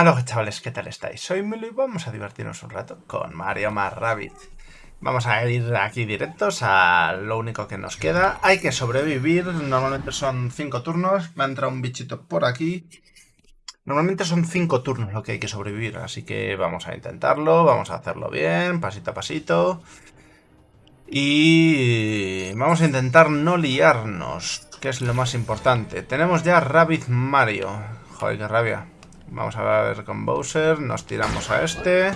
Hola chavales, ¿qué tal estáis? Soy Milo y vamos a divertirnos un rato con Mario más Rabbit. Vamos a ir aquí directos a lo único que nos queda. Hay que sobrevivir, normalmente son 5 turnos. Me ha entrado un bichito por aquí. Normalmente son 5 turnos lo que hay que sobrevivir, así que vamos a intentarlo, vamos a hacerlo bien, pasito a pasito. Y vamos a intentar no liarnos, que es lo más importante. Tenemos ya Rabbit Mario. Joder, qué rabia. Vamos a ver con Bowser. Nos tiramos a este.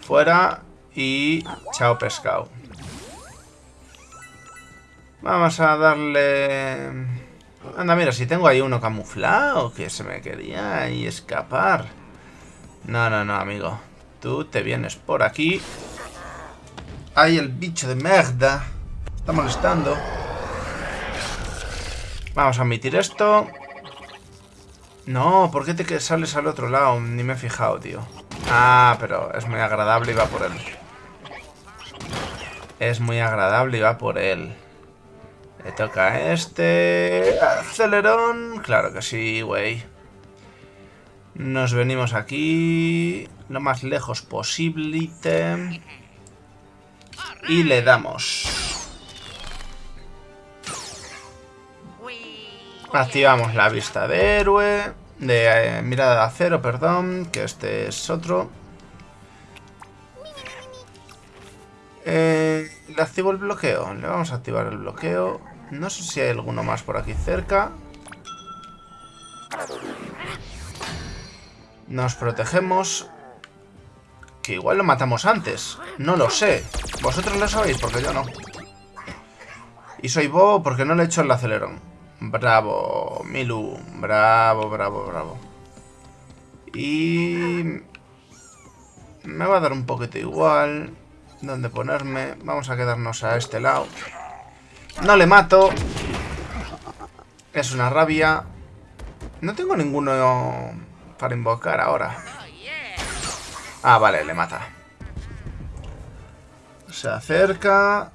Fuera. Y chao pescado. Vamos a darle... Anda, mira, si tengo ahí uno camuflado que se me quería ahí escapar. No, no, no, amigo. Tú te vienes por aquí. ¡Ay, el bicho de merda! Está molestando. Vamos a admitir esto. No, ¿por qué te sales al otro lado? Ni me he fijado, tío. Ah, pero es muy agradable y va por él. Es muy agradable y va por él. Le toca a este... Acelerón. Claro que sí, güey. Nos venimos aquí... Lo más lejos posible. Y le damos. Activamos la vista de héroe. De eh, mirada de acero, perdón. Que este es otro. Eh, le activo el bloqueo. Le vamos a activar el bloqueo. No sé si hay alguno más por aquí cerca. Nos protegemos. Que igual lo matamos antes. No lo sé. Vosotros lo sabéis porque yo no. Y soy bobo porque no le he hecho el acelerón. Bravo, Milu. Bravo, bravo, bravo. Y... Me va a dar un poquito igual. ¿Dónde ponerme? Vamos a quedarnos a este lado. No le mato. Es una rabia. No tengo ninguno para invocar ahora. Ah, vale, le mata. Se acerca.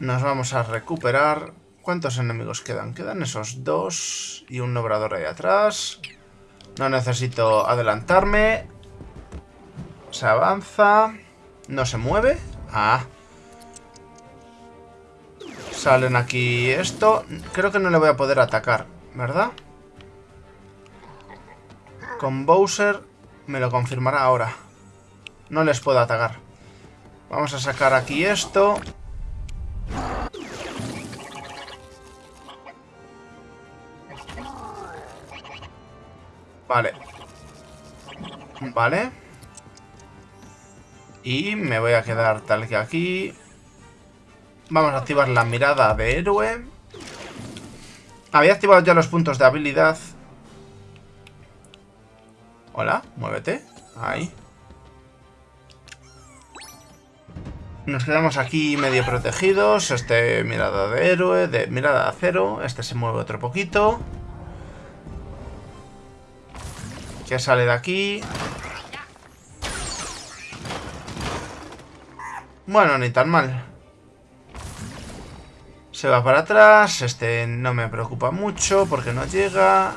Nos vamos a recuperar. ¿Cuántos enemigos quedan? Quedan esos dos y un obrador ahí atrás. No necesito adelantarme. Se avanza. No se mueve. Ah. Salen aquí esto. Creo que no le voy a poder atacar, ¿verdad? Con Bowser me lo confirmará ahora. No les puedo atacar. Vamos a sacar aquí esto. Vale. Vale. Y me voy a quedar tal que aquí. Vamos a activar la mirada de héroe. Había activado ya los puntos de habilidad. Hola, muévete. Ahí. Nos quedamos aquí medio protegidos. Este mirada de héroe, de mirada de acero. Este se mueve otro poquito. ¿Qué sale de aquí? Bueno, ni tan mal. Se va para atrás. Este no me preocupa mucho porque no llega.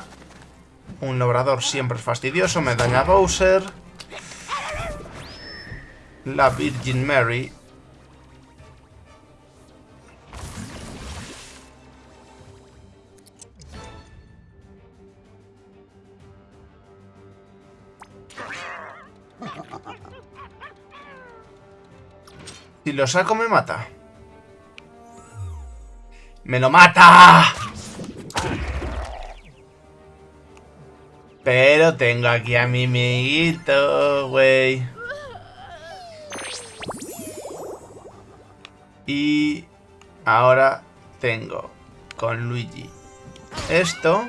Un logrador siempre es fastidioso. Me daña Bowser. La Virgin Mary Si lo saco me mata. ¡Me lo mata! Pero tengo aquí a mi amiguito, güey. Y ahora tengo con Luigi esto.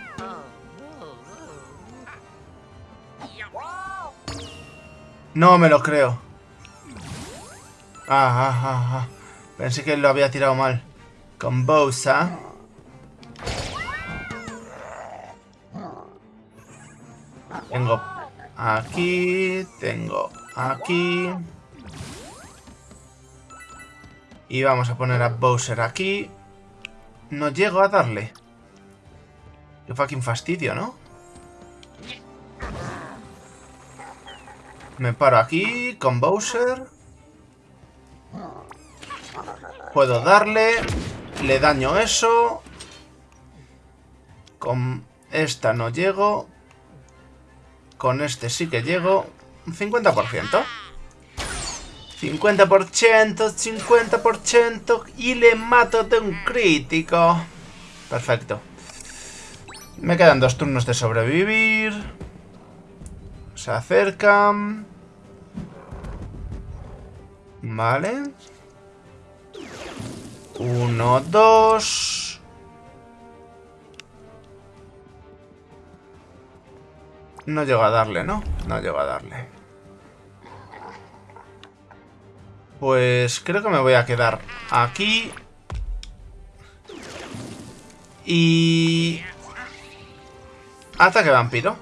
No me lo creo. Ah, ah, ah, ah, Pensé que lo había tirado mal. Con Bowser. Tengo aquí, tengo aquí. Y vamos a poner a Bowser aquí. No llego a darle. Qué fucking fastidio, ¿no? Me paro aquí con Bowser. Puedo darle. Le daño eso. Con esta no llego. Con este sí que llego. 50%. 50%, 50% y le mato de un crítico. Perfecto. Me quedan dos turnos de sobrevivir. Se acercan. Vale. Uno, dos. No llego a darle, ¿no? No llego a darle. Pues creo que me voy a quedar aquí. Y... Ataque vampiro.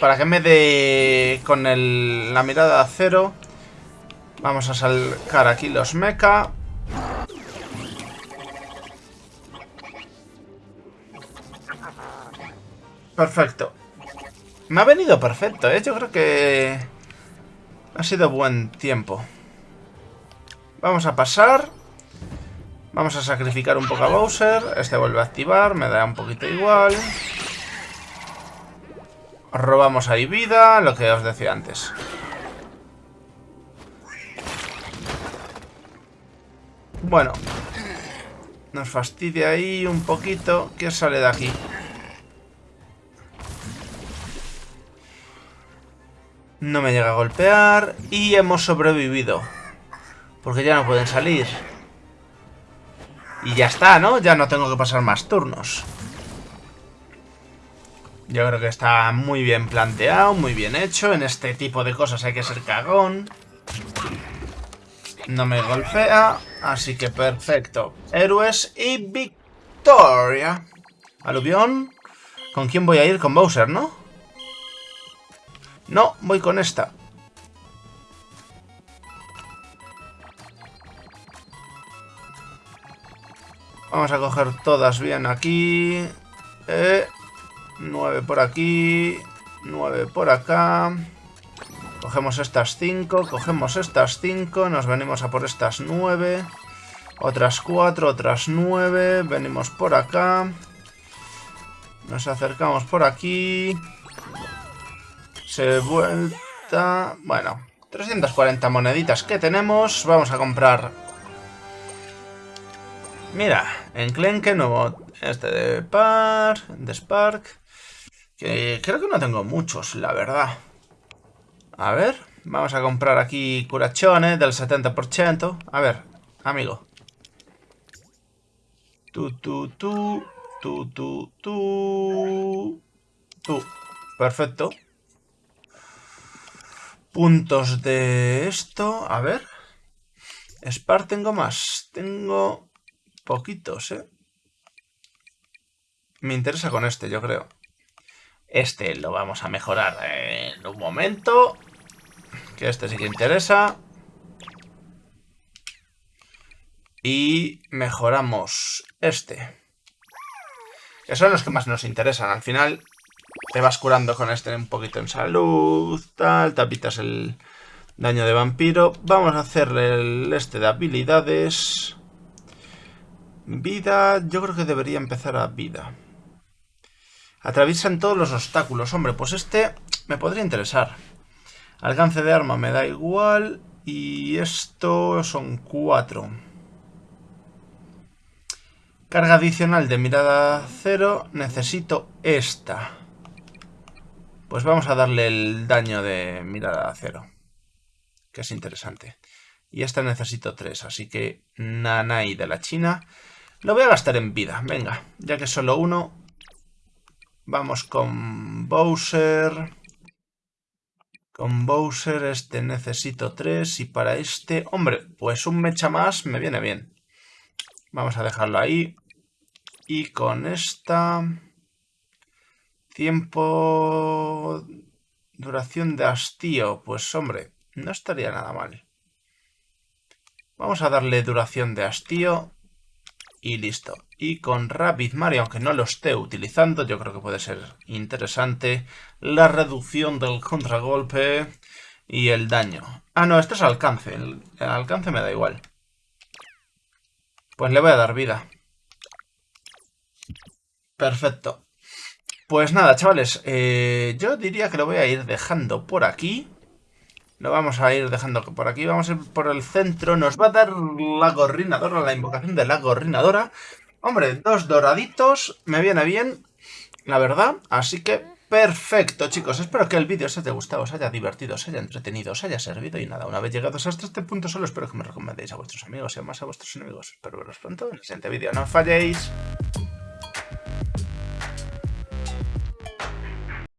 Para que me dé con el, la mirada a cero. Vamos a sacar aquí los mecha. Perfecto. Me ha venido perfecto, ¿eh? Yo creo que... Ha sido buen tiempo. Vamos a pasar. Vamos a sacrificar un poco a Bowser. Este vuelve a activar, me da un poquito igual. Robamos ahí vida, lo que os decía antes. Bueno. Nos fastidia ahí un poquito. ¿Qué sale de aquí? No me llega a golpear. Y hemos sobrevivido. Porque ya no pueden salir. Y ya está, ¿no? Ya no tengo que pasar más turnos. Yo creo que está muy bien planteado, muy bien hecho. En este tipo de cosas hay que ser cagón. No me golpea, así que perfecto. Héroes y victoria. Aluvión. ¿Con quién voy a ir? Con Bowser, ¿no? No, voy con esta. Vamos a coger todas bien aquí. Eh, 9 por aquí. 9 por acá. Cogemos estas 5. Cogemos estas 5. Nos venimos a por estas 9. Otras 4. Otras 9. Venimos por acá. Nos acercamos por aquí. Se vuelta... Bueno, 340 moneditas que tenemos. Vamos a comprar Mira, enclenque nuevo este de Park, de Spark. Que creo que no tengo muchos, la verdad. A ver, vamos a comprar aquí curachones del 70%. A ver, amigo. Tú, tú, tú, tú, tú, tú. Tú. Perfecto. Puntos de esto. A ver. Spark tengo más. Tengo Poquitos, ¿eh? Me interesa con este, yo creo. Este lo vamos a mejorar en un momento. Que este sí que interesa. Y mejoramos este. Que son los que más nos interesan. Al final te vas curando con este un poquito en salud, tal, tapitas el daño de vampiro. Vamos a hacerle el este de habilidades. Vida, yo creo que debería empezar a vida. Atraviesan todos los obstáculos. Hombre, pues este me podría interesar. Alcance de arma me da igual. Y esto son cuatro. Carga adicional de mirada cero. Necesito esta. Pues vamos a darle el daño de mirada cero. Que es interesante. Y esta necesito tres. Así que Nanai de la China. Lo voy a gastar en vida, venga. Ya que solo uno. Vamos con Bowser. Con Bowser este necesito tres. Y para este... Hombre, pues un mecha más me viene bien. Vamos a dejarlo ahí. Y con esta... Tiempo... Duración de hastío. Pues hombre, no estaría nada mal. Vamos a darle duración de hastío y listo. Y con Rapid Mario, aunque no lo esté utilizando, yo creo que puede ser interesante. La reducción del contragolpe. Y el daño. Ah, no, esto es alcance. El, alcance me da igual. Pues le voy a dar vida. Perfecto. Pues nada, chavales. Eh, yo diría que lo voy a ir dejando por aquí. Lo vamos a ir dejando por aquí. Vamos a ir por el centro. Nos va a dar la gorrinadora, la invocación de la gorrinadora. Hombre, dos doraditos. Me viene bien, la verdad. Así que perfecto, chicos. Espero que el vídeo os haya gustado, os haya divertido, os haya entretenido, os haya servido. Y nada, una vez llegados hasta este punto, solo espero que me recomendéis a vuestros amigos y más a vuestros enemigos. Espero veros pronto en el siguiente vídeo. ¡No falléis!